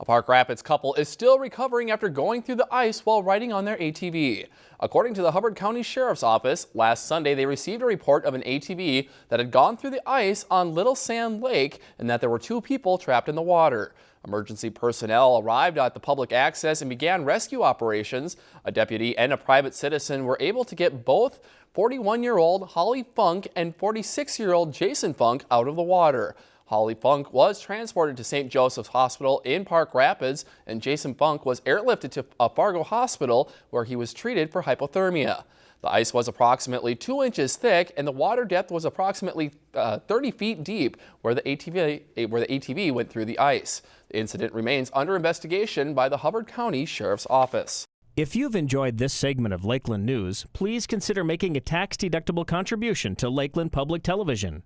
A Park Rapids couple is still recovering after going through the ice while riding on their ATV. According to the Hubbard County Sheriff's Office, last Sunday they received a report of an ATV that had gone through the ice on Little Sand Lake and that there were two people trapped in the water. Emergency personnel arrived at the public access and began rescue operations. A deputy and a private citizen were able to get both 41-year-old Holly Funk and 46-year-old Jason Funk out of the water. Holly Funk was transported to St. Joseph's Hospital in Park Rapids, and Jason Funk was airlifted to a Fargo hospital where he was treated for hypothermia. The ice was approximately two inches thick and the water depth was approximately uh, 30 feet deep where the, ATV, where the ATV went through the ice. The incident remains under investigation by the Hubbard County Sheriff's Office. If you've enjoyed this segment of Lakeland News, please consider making a tax-deductible contribution to Lakeland Public Television.